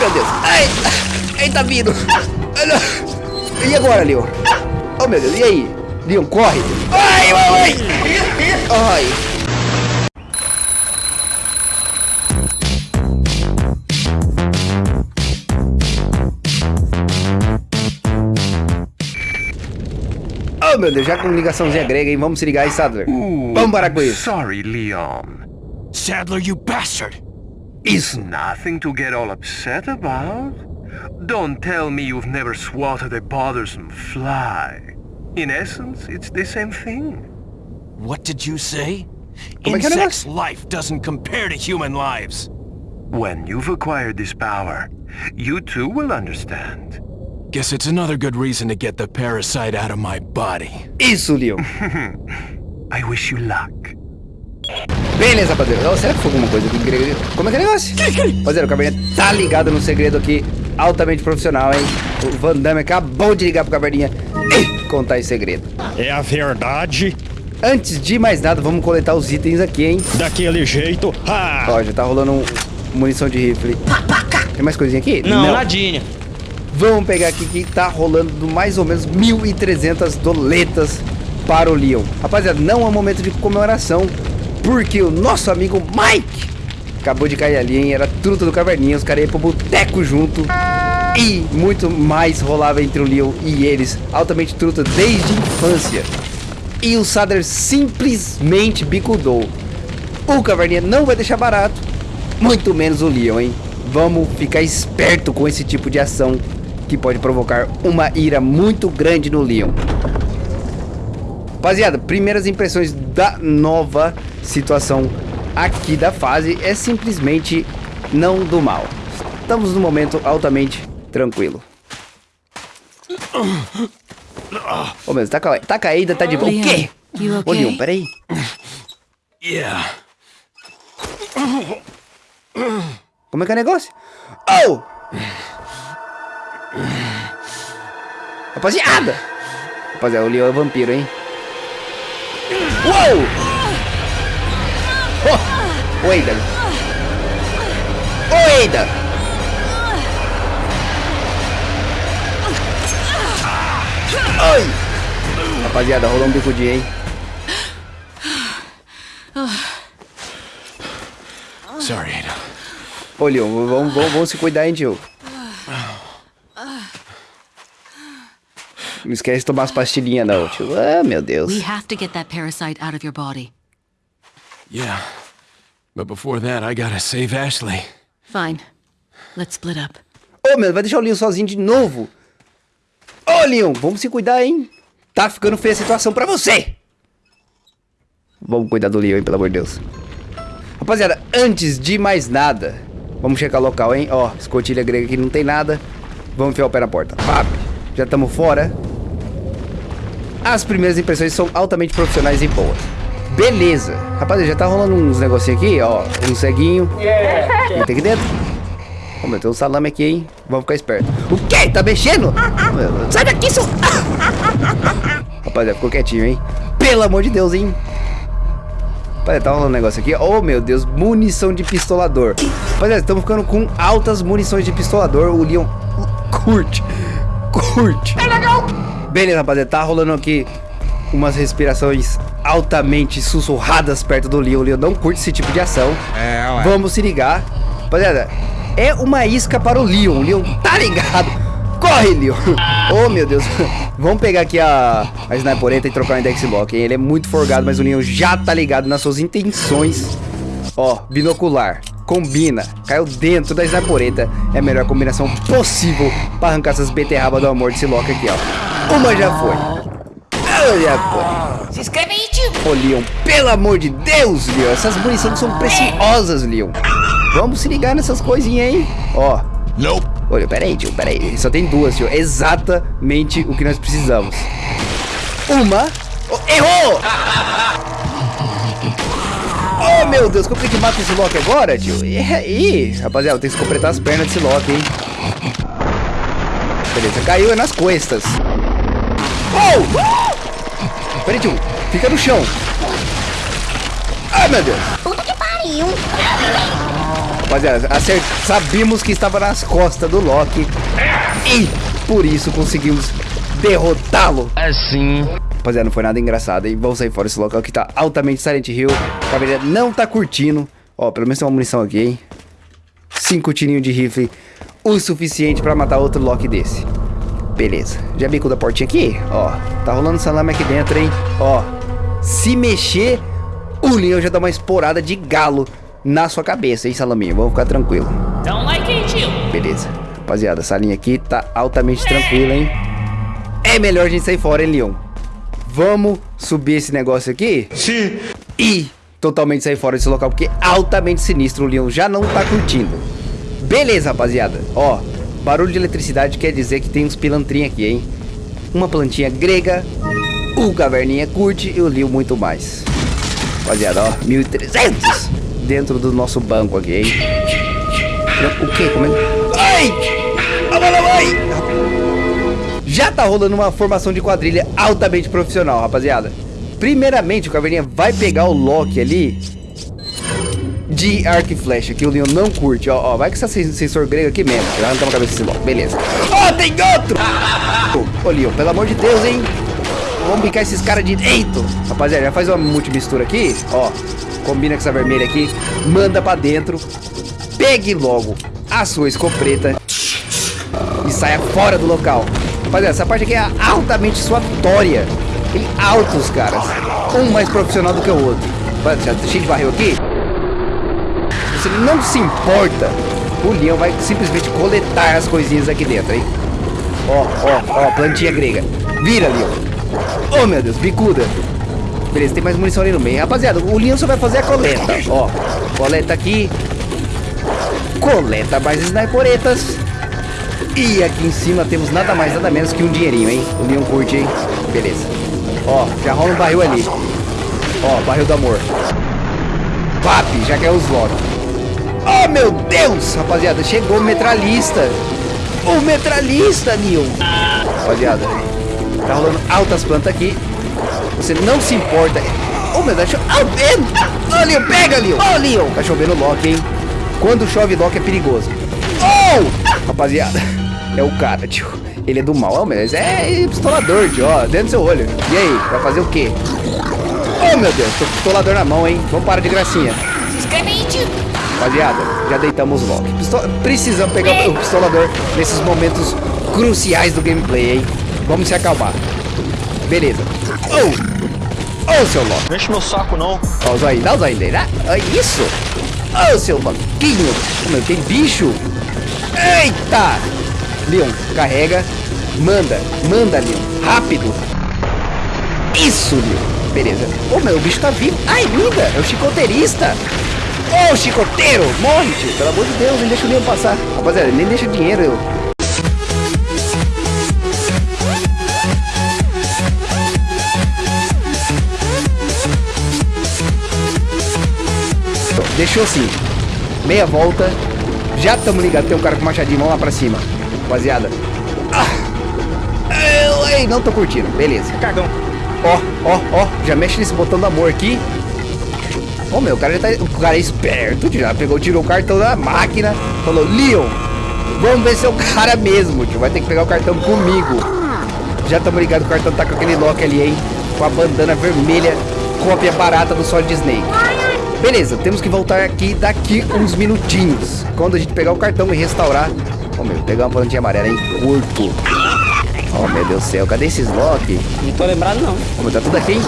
meu Deus. Ai, ele tá vindo. E agora, Leon? Oh, meu Deus, e aí? Leon, corre. Ai, mamãe. Ai. Oh, meu Deus, já com ligaçãozinha grega, hein? Vamos se ligar aí, Sadler. Vamos parar com isso. Sorry, Leon. Sadler, you bastard! It's nothing to get all upset about. Don't tell me you've never swatted a bothersome fly. In essence, it's the same thing. What did you say? Como é que é o Insect's life doesn't compare to human lives. When you've acquired this power, you too will understand. Guess it's another good reason to get the parasite out of my body. Isulio. I wish you luck. Beleza, rapaziada. Oh, será que foi alguma coisa aqui grego? Como é que é o negócio? Rapaziada, o Caverninha tá ligado no segredo aqui, altamente profissional, hein? O Van Damme acabou de ligar pro Caverninha e contar esse segredo. É a verdade. Antes de mais nada, vamos coletar os itens aqui, hein? Daquele jeito. Ah! Ó, já tá rolando um munição de rifle. Tem mais coisinha aqui? Não, nadinha. Vamos pegar aqui que tá rolando do mais ou menos 1.300 doletas para o Leon. Rapaziada, não é momento de comemoração, porque o nosso amigo Mike acabou de cair ali, hein? Era truta do Caverninha, os caras iam pro boteco junto. E muito mais rolava entre o Leon e eles, altamente truta desde a infância. E o Sadler simplesmente bicudou. O Caverninha não vai deixar barato, muito menos o Leon, hein? Vamos ficar esperto com esse tipo de ação que pode provocar uma ira muito grande no Leon. Rapaziada, primeiras impressões da nova situação aqui da fase é simplesmente não do mal. Estamos num momento altamente tranquilo. Ô, meu, tá, tá caída, tá de boa. O quê? you Ô, okay? Leon, peraí. Yeah. Como é que é o negócio? Oh! Rapaziada! Rapaziada, o Leon é vampiro, hein? Uou! Oh! Ô, Eida! Ô, Eida! Ai! Rapaziada, rolou um bicudinho, hein? Sorry, Ada. Ô, Leon, vamos, vamos, vamos se cuidar, hein, tio? Não esquece de tomar as pastilhinhas, não, tio. Ah, meu Deus. We have to get that parasite out of your body. Yeah. But before that, I gotta save Ashley. Fine. Let's split up. Ô, meu, vai deixar o Leon sozinho de novo? Ô, Leon, vamos se cuidar, hein? Tá ficando feia a situação pra você! Vamos cuidar do Leon, hein, pelo amor de Deus. Rapaziada, antes de mais nada, vamos checar o local, hein? Ó, escotilha grega aqui não tem nada. Vamos enfiar o pé na porta. Pap, já estamos fora. As primeiras impressões são altamente profissionais e boas. Beleza. Rapaziada, já tá rolando uns negocinhos aqui, ó. Um ceguinho. Quem tem aqui dentro? Ô, meu, tem um salame aqui, hein? Vamos ficar esperto. O quê? Tá mexendo? Sai daqui, seu... Rapaziada, ficou quietinho, hein? Pelo amor de Deus, hein? Rapaziada, tá rolando um negócio aqui. Oh, meu Deus, munição de pistolador. Rapaziada, estamos ficando com altas munições de pistolador. O Leon curte. Curte. É legal. Beleza, rapaziada, tá rolando aqui umas respirações altamente sussurradas perto do Leon. O Leon não curte esse tipo de ação. É, ué. Vamos se ligar. Rapaziada, é uma isca para o Leon. O Leon tá ligado. Corre, Leon. Oh, meu Deus. Vamos pegar aqui a, a Snipereta e trocar o Index Lock, hein? Ele é muito forgado, mas o Leon já tá ligado nas suas intenções. Ó, binocular. Combina. Caiu dentro da Snipereta. É a melhor combinação possível para arrancar essas beterrabas do amor desse Loki aqui, ó. Uma já foi. Já foi. Se inscreve aí, tio. Ô, Leon, pelo amor de Deus, Leon. Essas munições são preciosas, Leon. Vamos se ligar nessas coisinhas, hein? Ó. Nope. Olha, peraí, tio, peraí. Só tem duas, tio. Exatamente o que nós precisamos. Uma. Oh, errou! Oh, meu Deus, como é que mata esse Loki agora, tio? Ih, rapaziada, tem que completar as pernas desse Loki, hein? Beleza, caiu é nas costas. Oh! Peraí, tio. Fica no chão. Ai, meu Deus. Puta que pariu. Rapaziada, acert... sabíamos que estava nas costas do Loki. E por isso conseguimos derrotá-lo. Assim. Rapaziada, não foi nada engraçado, hein? Vamos sair fora desse local que tá altamente Silent Hill. A caveira não tá curtindo. Ó, pelo menos tem uma munição aqui, hein? Cinco tirinhos de rifle. O suficiente pra matar outro Loki desse. Beleza. Já bico da portinha aqui? Ó, tá rolando salame aqui dentro, hein? Ó, se mexer, o Leon já dá uma esporada de galo na sua cabeça, hein, Salaminho? Vamos ficar tranquilo. Don't like it, you. Beleza. Rapaziada, essa linha aqui tá altamente tranquila, hein? É melhor a gente sair fora, hein, Leon? Vamos subir esse negócio aqui? Sim. E totalmente sair fora desse local, porque é altamente sinistro. O Leon já não tá curtindo. Beleza, rapaziada. Ó, barulho de eletricidade quer dizer que tem uns pilantrinhos aqui, hein? Uma plantinha grega, o caverninha curte e o Leon muito mais. Rapaziada, ó, 1.300 dentro do nosso banco aqui, hein? O que? Como é? Ai! A bola vai! Já tá rolando uma formação de quadrilha altamente profissional, rapaziada. Primeiramente, o Caverninha vai pegar o Loki ali de arco e flecha, que o Leon não curte. Ó, ó, vai com essa sensor grego aqui mesmo. Já arrancamos a cabeça desse Loki. Beleza. Ó, oh, tem outro! Ô, Leon, pelo amor de Deus, hein? Vamos picar esses caras direito. Rapaziada, já faz uma multimistura aqui. Ó, combina com essa vermelha aqui. Manda pra dentro. Pegue logo a sua escopeta e saia fora do local. Rapaziada, essa parte aqui é altamente suatória. Tem altos caras. Um mais profissional do que o outro. Já tá cheio de barril aqui. Você não se importa. O leão vai simplesmente coletar as coisinhas aqui dentro, hein? Ó, ó, ó, plantinha grega. Vira, leão. Oh, meu Deus, bicuda. Beleza, tem mais munição ali no meio. Rapaziada, o leão só vai fazer a coleta. Ó, coleta aqui. Coleta mais sniperetas. E aqui em cima temos nada mais, nada menos que um dinheirinho, hein? O Leon curte, hein? Beleza. Ó, já rola um barril ali. Ó, barril do amor. Vap, já quer os Loki. Oh, meu Deus! Rapaziada, chegou o metralhista. O metralhista, Leon. Rapaziada, tá rolando altas plantas aqui. Você não se importa. Oh, meu Deus, ah, vento! Oh, Leon, pega, Leon! Oh, Leon! Tá chovendo Loki, hein? Quando chove Loki é perigoso. Oh! Rapaziada, é o cara, tio. Ele é do mal, mas é pistolador, tio, ó, dentro do seu olho. E aí, vai fazer o quê? Oh, meu Deus, tô com pistolador na mão, hein? Vamos parar de gracinha. Rapaziada, já deitamos logo. Pisto... Precisamos pegar o pistolador nesses momentos cruciais do gameplay, hein? Vamos se acalmar. Beleza. Oh! Oh, seu Loki. Não enche meu saco, não. Ó, o zóio, dá o zóio dele? É isso. Oh, seu banquinho. Meu, tem bicho. Eita! Leon, carrega. Manda, manda, Leon. Rápido. Isso, Leon. Beleza. Ô, oh, meu, o bicho tá vivo. Ai, linda. É o chicoteirista. Ô, oh, chicoteiro. Morre, tio. Pelo amor de Deus, nem deixa o Leon passar. Rapaziada, nem deixa dinheiro. Eu... Deixou assim. Meia volta. Já estamos ligados. Tem um cara com machadinho. Vamos lá pra cima. Rapaziada. Ah. Ei, não tô curtindo. Beleza. Cagão. Ó, ó, ó. Já mexe nesse botão do amor aqui. Ô, oh, meu, o cara tá... O cara é esperto. Já pegou, tirou o cartão da máquina. Falou, Leon, vamos ver se é o cara mesmo, tio. Vai ter que pegar o cartão comigo. Já estamos ligados. O cartão tá com aquele lock ali, hein. Com a bandana vermelha. Cópia barata do Solid Snake. Beleza, temos que voltar aqui daqui uns minutinhos. Quando a gente pegar o cartão e restaurar. Ó, oh, meu, pegar uma plantinha amarela, hein? Curto. Oh, meu Deus do céu, cadê esses Loki? Não tô lembrado, não. Oh, tá tudo aqui, hein?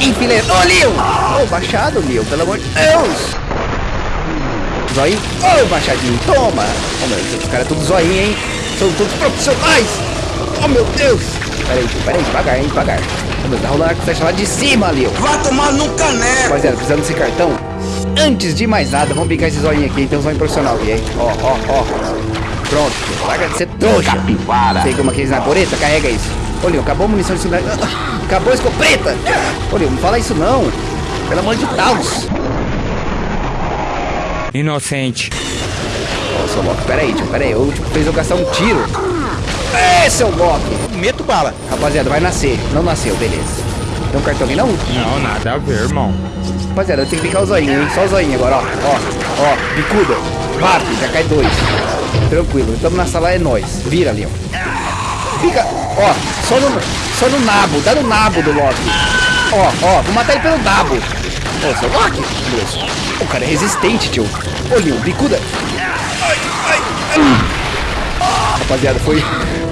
Enfileiro. Ô, oh, Leon! Ô, oh, baixado, Leon, pelo amor de Deus! Zóio. Ô, oh, baixadinho, toma! Oh, meu, os caras tudo zoinho, hein? São todos profissionais! Oh, meu Deus! Peraí, peraí, devagar, hein? Devagar. Tá rolando a flecha lá de cima, Leo. Vai tomar no caneco. Rapaziada, precisando desse cartão. Antes de mais nada, vamos picar esse zoinho aqui. Tem um zoinho profissional aqui, hein? Ó, ó, ó. Pronto. Larga de ser trouxa. Pega uma case na poreta, carrega isso. Ô, Leo, acabou a munição de celular. Acabou a escopeta. Ô, Leo, não fala isso não. Pelo amor de Deus. Inocente. Seu Loki, peraí, tio, peraí. O último fez eu gastar um tiro. É, seu Loki. Meto bala. Rapaziada, vai nascer. Não nasceu, beleza. Tem um cartão aqui, não? Não, nada a ver, irmão. Rapaziada, eu tenho que picar o zoinho, hein? Só o zoinho agora, ó. Ó, ó, bicuda. Vap, já cai dois. Tranquilo, estamos na sala, é nós. Vira, Leon. Fica, ó, só no, só no nabo, dá no nabo do Loki. Ó, ó, vou matar ele pelo nabo. Ô, seu Loki, Deus. O cara é resistente, tio. Ô, Leon, bicuda. Ai, ai, ai. Rapaziada, foi...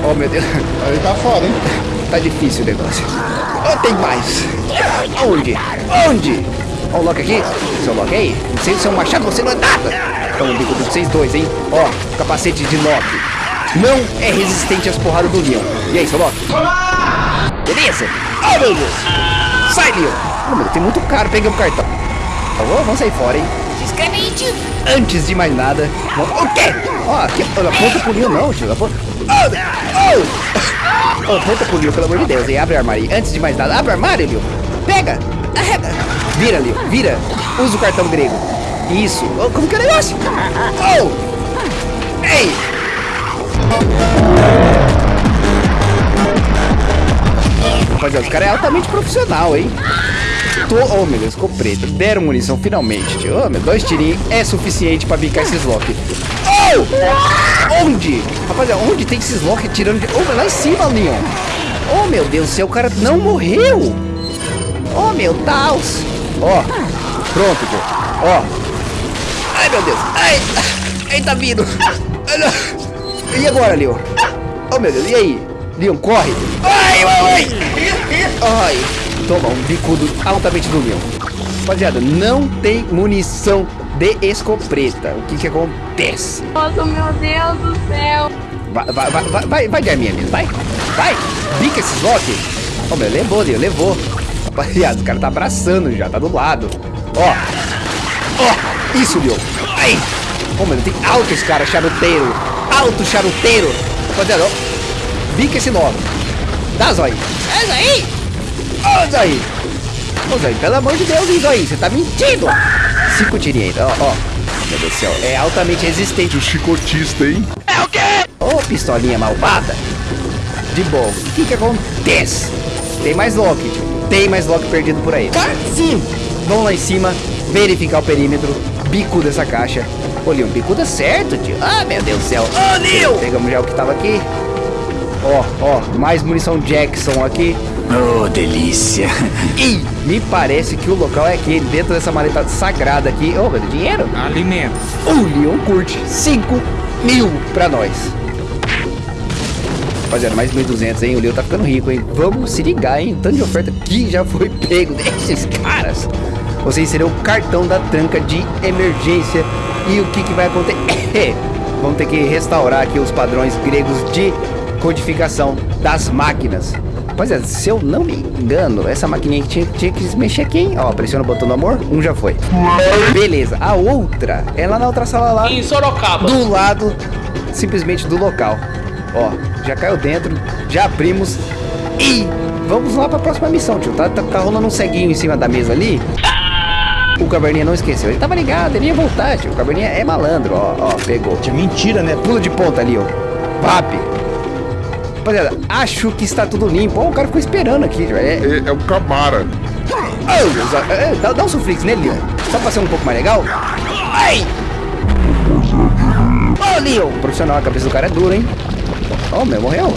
Oh, meu Deus. Aí tá foda, hein? Tá difícil o negócio. Oh, tem mais. Onde? Onde? Ó o Loki aqui. Seu Loki aí. Sem seu machado você não é nada. Toma o bico de vocês dois, hein? Ó, capacete de Loki. Não é resistente às porradas do Leon. E aí, seu Loki? Beleza? Oh, meu Deus. Sai, Leon. Meu Deus, tem muito caro. O cartão. Tá bom? Vamos sair fora, hein? Se inscreve aí, tio. Antes de mais nada... O quê? Ó, aqui, aponta pro Leon não, tio. Aponta... Oh, oh. Aponta pro Leon, pelo amor de Deus, hein? Abre o armário. Antes de mais nada, abre o armário, Leon. Pega. Arrega. Vira, Leon. Vira. Usa o cartão grego. Isso. Oh, como que é o negócio? Oh. Ei. Rapaziada, os caras é altamente profissional, hein? Tô... Oh, meu Deus, ficou preto. Deram munição finalmente, tio. Oh, meu, dois tirinhos é suficiente pra bicar esses lock. Oh! Onde? Rapaziada, onde tem esses lock tirando de... Oh, lá em cima, Leon. Oh, meu Deus do céu, o cara não morreu. Oh, meu Deus. Ó, pronto, tio. Ó. Ai, meu Deus. Ai, ai, tá vindo. Ai. E agora, Leon? Oh, meu Deus, e aí? Leon, corre. Ai, ai, ai. Toma, um bicudo altamente do Leon. Rapaziada, não tem munição de escopeta. O que que acontece? Nossa, meu Deus do céu. Vai, vai, vai, vai, vai, vai de arminha mesmo, vai. Vai, bica esses lock. Ó, meu, levou, Leon, levou. Rapaziada, o cara tá abraçando já, tá do lado. Ó, ó, isso, Leon. Aí. Ó, meu, tem altos, cara, charuteiro. Alto charuteiro. Rapaziada, ó. Bica esse nó. Dá, Zói. É, Zói. Ô, Zói. Ô, Zói, pelo amor de Deus, hein, Zói. Você tá mentindo. Cinco tirinhos ainda, ó, ó. Meu Deus do céu, é altamente resistente. O chicotista, hein? É o quê? Ô, pistolinha malvada. De bom, o que que acontece? Tem mais Loki, tio. Tem mais Loki perdido por aí. Sim. Vamos lá em cima, verificar o perímetro, bico dessa caixa. Ô, Leon, bicuda certo, tio. Ah, meu Deus do céu. Ô, Leon! Pegamos já o que tava aqui. Ó, ó, mais munição Jackson aqui. Oh, delícia. E me parece que o local é aquele, dentro dessa maleta sagrada aqui. Ô, meu Deus, dinheiro? Alimento. O Leon curte 5 mil pra nós. Rapaziada, mais 1.200, hein? O Leon tá ficando rico, hein? Vamos se ligar, hein? Tanto de oferta que já foi pego desses caras. Vocês serão o cartão da tranca de emergência. E o que, que vai acontecer? Vamos ter que restaurar aqui os padrões gregos de codificação das máquinas. Rapaziada, se eu não me engano, essa maquininha aqui tinha, tinha que se mexer aqui, hein? Ó, pressiona o botão do amor. Um já foi. Beleza. A outra é lá na outra sala lá. Em Sorocaba. Do lado, simplesmente do local. Ó, já caiu dentro, já abrimos e vamos lá pra próxima missão, tio. Tá, tá, tá rolando um ceguinho em cima da mesa ali. O Caverninha não esqueceu. Ele tava ligado, ele ia voltar, tio. O Caverninha é malandro, ó, ó, pegou. Mentira, né? Pula de ponta ali, ó. VAP. Rapaziada, acho que está tudo limpo. Ó, o cara ficou esperando aqui, tio. É, É, é o Camara. Oh, Deus, ó, é, dá, dá um suflix nele, Leon. Só pra ser um pouco mais legal. Ai! Ô, Leon! Profissional, a cabeça do cara é dura, hein? Ó, meu, morreu.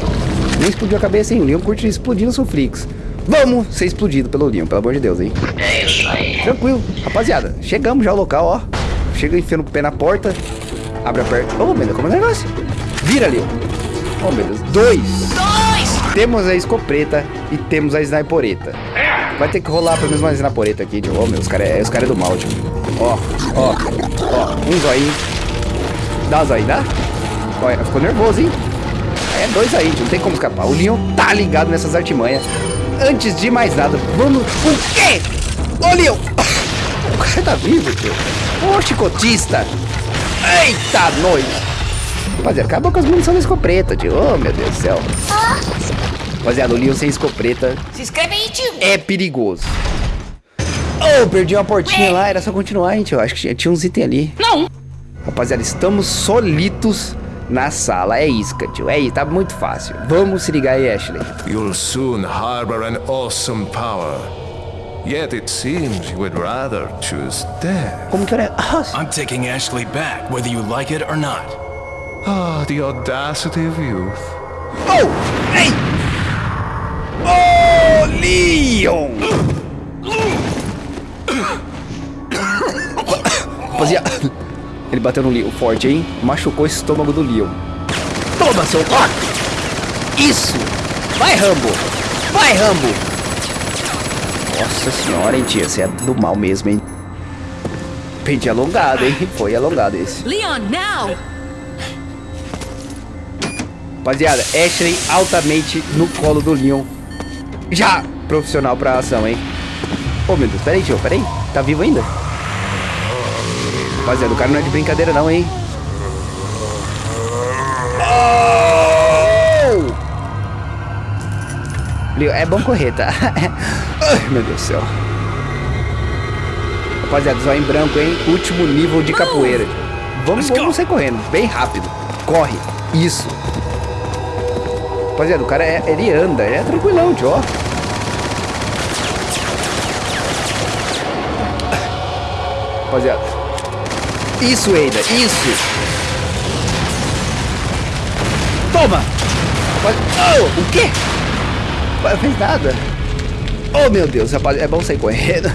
Nem explodiu a cabeça, hein? O Leon curte explodir no suflix. Vamos ser explodido pelo Leon, pelo amor de Deus, hein? É isso aí. Tranquilo. Rapaziada, chegamos já ao local, ó. Chega enfiando o pé na porta. Abre a porta. Ô, meu Deus, como é o negócio? Vira, Leon. Oh, meu Deus. Dois. Dois! Temos a escopeta e temos a snipereta. Vai ter que rolar pelo menos uma snipereta aqui, tio. Ô, meu, os caras é, os cara é do mal, tio. Ó, ó, ó. Um zoinho. Dá um zoinho, dá? Olha, ficou nervoso, hein? É dois aí, tio. Não tem como escapar. O Leon tá ligado nessas artimanhas. Antes de mais nada, vamos... O quê? Ô, Leon! O cara tá vivo, tio. Ô, chicotista. Eita, nós. Rapaziada, acabou com as munições da escopeta, tio. Oh, meu Deus do céu. Rapaziada, o Leon sem escopeta Se inscreve aí, tio. é perigoso. Oh, perdi uma portinha lá, era só continuar, hein, tio. Acho que tinha uns itens ali. Não. Rapaziada, estamos solitos na sala. É isca, tio. É isso, tá muito fácil. Vamos se ligar aí, Ashley. You'll soon harbor an awesome power. Yet it seems you would rather choose death. Como que era? Ah, I'm taking Ashley back, whether you like it or not. Ah, the audacity of youth. Oh! Ei! Oh, Leon! Rapaziada, ele bateu no Leon forte, hein? Machucou o estômago do Leon. Toma, seu toque! Isso! Vai, Rambo! Vai, Rambo! Nossa senhora, hein, tia? Você é do mal mesmo, hein? Pente alongado, hein? Foi alongado esse. Leon, now! Rapaziada, Ashley altamente no colo do Leon. Já profissional pra ação, hein? Ô, meu Deus, peraí, tio, peraí. Tá vivo ainda? Rapaziada, o cara não é de brincadeira não, hein? Oh! É bom correr, tá? Ai, meu Deus do céu. Rapaziada, zóio em branco, hein? Último nível de capoeira. Vamos, vamos sair correndo, bem rápido. Corre. Isso. Rapaziada, o cara, é, ele anda, é tranquilão, tio, ó. Rapaziada. Isso, Eida, isso. Toma! Oh, o quê? Não fez nada. Oh, meu Deus, rapaz, é bom sair correndo.